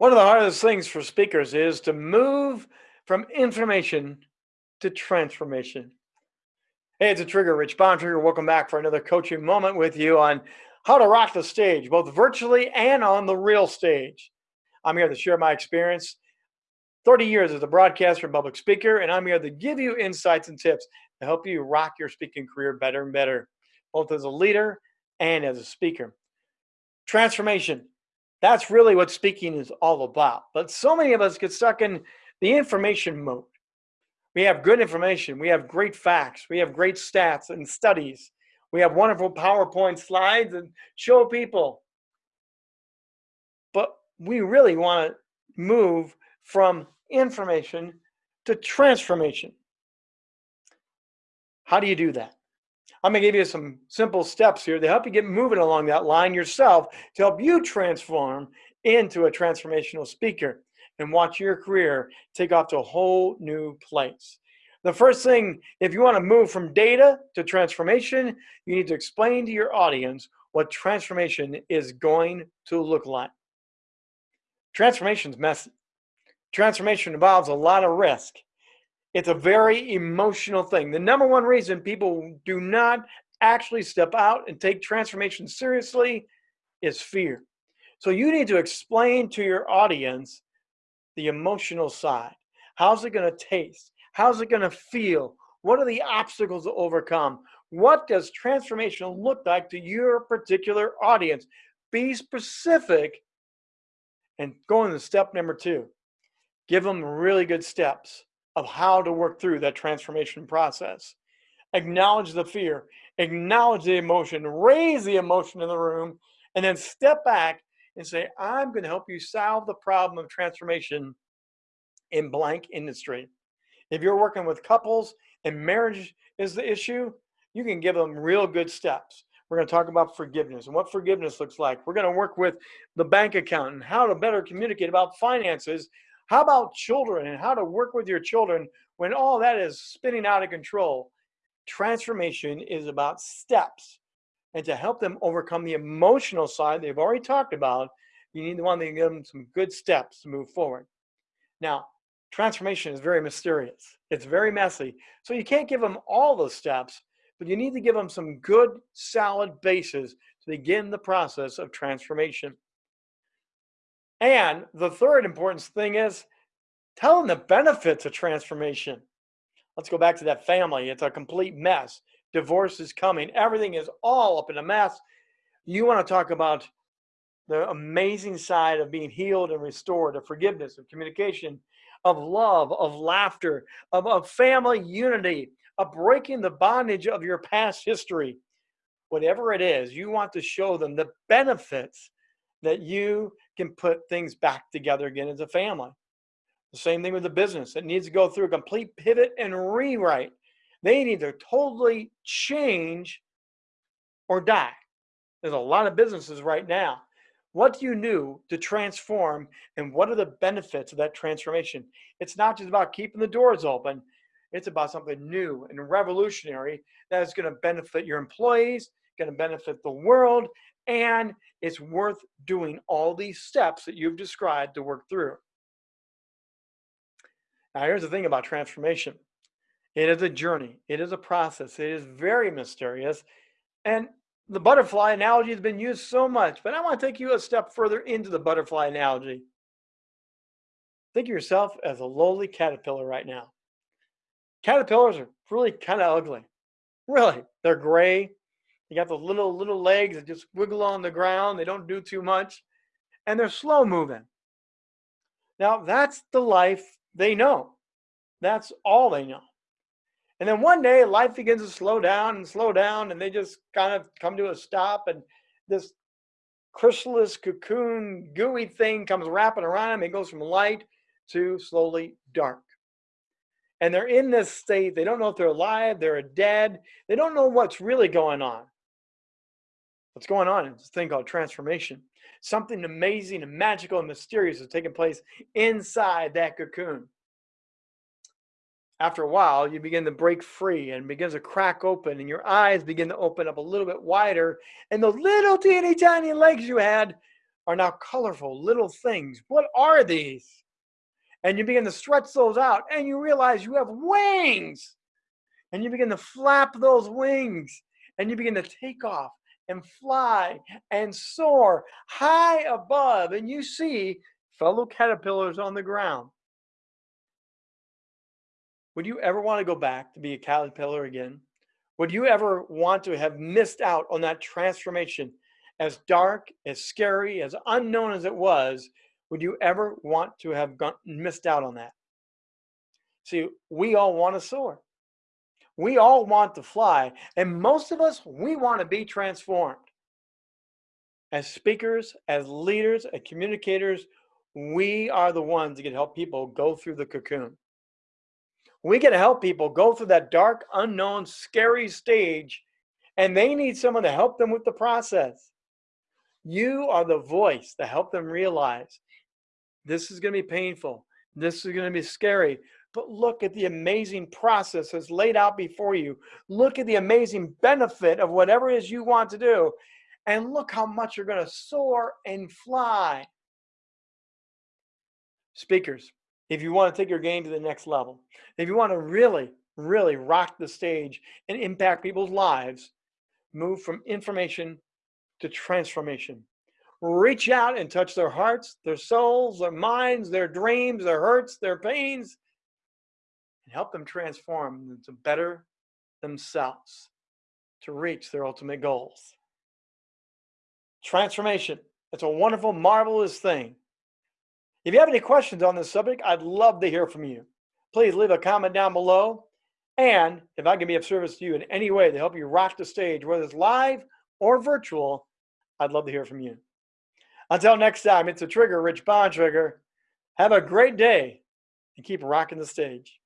One of the hardest things for speakers is to move from information to transformation. Hey, it's a trigger, Rich Bontrager. Welcome back for another coaching moment with you on how to rock the stage, both virtually and on the real stage. I'm here to share my experience. 30 years as a broadcaster and public speaker, and I'm here to give you insights and tips to help you rock your speaking career better and better, both as a leader and as a speaker. Transformation. That's really what speaking is all about. But so many of us get stuck in the information mode. We have good information, we have great facts, we have great stats and studies, we have wonderful PowerPoint slides and show people. But we really want to move from information to transformation. How do you do that? I'm going to give you some simple steps here to help you get moving along that line yourself to help you transform into a transformational speaker and watch your career take off to a whole new place. The first thing, if you want to move from data to transformation, you need to explain to your audience what transformation is going to look like. Transformation is messy. Transformation involves a lot of risk. It's a very emotional thing. The number one reason people do not actually step out and take transformation seriously is fear. So you need to explain to your audience the emotional side. How's it going to taste? How's it going to feel? What are the obstacles to overcome? What does transformation look like to your particular audience? Be specific and go into step number two. Give them really good steps of how to work through that transformation process. Acknowledge the fear, acknowledge the emotion, raise the emotion in the room, and then step back and say, I'm going to help you solve the problem of transformation in blank industry. If you're working with couples and marriage is the issue, you can give them real good steps. We're going to talk about forgiveness and what forgiveness looks like. We're going to work with the bank account and how to better communicate about finances how about children and how to work with your children when all that is spinning out of control? Transformation is about steps. And to help them overcome the emotional side they've already talked about, you need to want to give them some good steps to move forward. Now, transformation is very mysterious. It's very messy. So you can't give them all the steps, but you need to give them some good, solid bases to begin the process of transformation. And the third important thing is tell them the benefits of transformation. Let's go back to that family. It's a complete mess. Divorce is coming. Everything is all up in a mess. You want to talk about the amazing side of being healed and restored, of forgiveness, of communication, of love, of laughter, of, of family unity, of breaking the bondage of your past history. Whatever it is, you want to show them the benefits that you can put things back together again as a family. The same thing with the business. It needs to go through a complete pivot and rewrite. They need to totally change or die. There's a lot of businesses right now. What do you do to transform and what are the benefits of that transformation? It's not just about keeping the doors open. It's about something new and revolutionary that is going to benefit your employees, going to benefit the world, and it's worth doing all these steps that you've described to work through. Now, here's the thing about transformation it is a journey, it is a process, it is very mysterious. And the butterfly analogy has been used so much, but I want to take you a step further into the butterfly analogy. Think of yourself as a lowly caterpillar right now. Caterpillars are really kind of ugly. Really, they're gray, you got those little little legs that just wiggle on the ground. They don't do too much, and they're slow moving. Now that's the life they know. That's all they know. And then one day life begins to slow down and slow down, and they just kind of come to a stop, and this chrysalis cocoon gooey thing comes wrapping around them. It goes from light to slowly dark. And they're in this state. They don't know if they're alive, they're dead. They don't know what's really going on. What's going on is this thing called transformation. Something amazing and magical and mysterious is taking place inside that cocoon. After a while, you begin to break free and begins to crack open, and your eyes begin to open up a little bit wider. And the little teeny tiny legs you had are now colorful little things. What are these? And you begin to stretch those out and you realize you have wings. And you begin to flap those wings and you begin to take off and fly and soar high above. And you see fellow caterpillars on the ground. Would you ever want to go back to be a caterpillar again? Would you ever want to have missed out on that transformation? As dark, as scary, as unknown as it was, would you ever want to have gone, missed out on that? See, we all want to soar. We all want to fly. And most of us, we want to be transformed. As speakers, as leaders, as communicators, we are the ones that can help people go through the cocoon. We can help people go through that dark, unknown, scary stage, and they need someone to help them with the process. You are the voice to help them realize this is going to be painful. This is going to be scary. But look at the amazing process that's laid out before you. Look at the amazing benefit of whatever it is you want to do. And look how much you're going to soar and fly. Speakers, if you want to take your game to the next level, if you want to really, really rock the stage and impact people's lives, move from information to transformation. Reach out and touch their hearts, their souls, their minds, their dreams, their hurts, their pains, and help them transform into better themselves to reach their ultimate goals. Transformation. It's a wonderful, marvelous thing. If you have any questions on this subject, I'd love to hear from you. Please leave a comment down below. And if I can be of service to you in any way to help you rock the stage, whether it's live or virtual, I'd love to hear from you. Until next time, it's a trigger, Rich Bontrager. Have a great day and keep rocking the stage.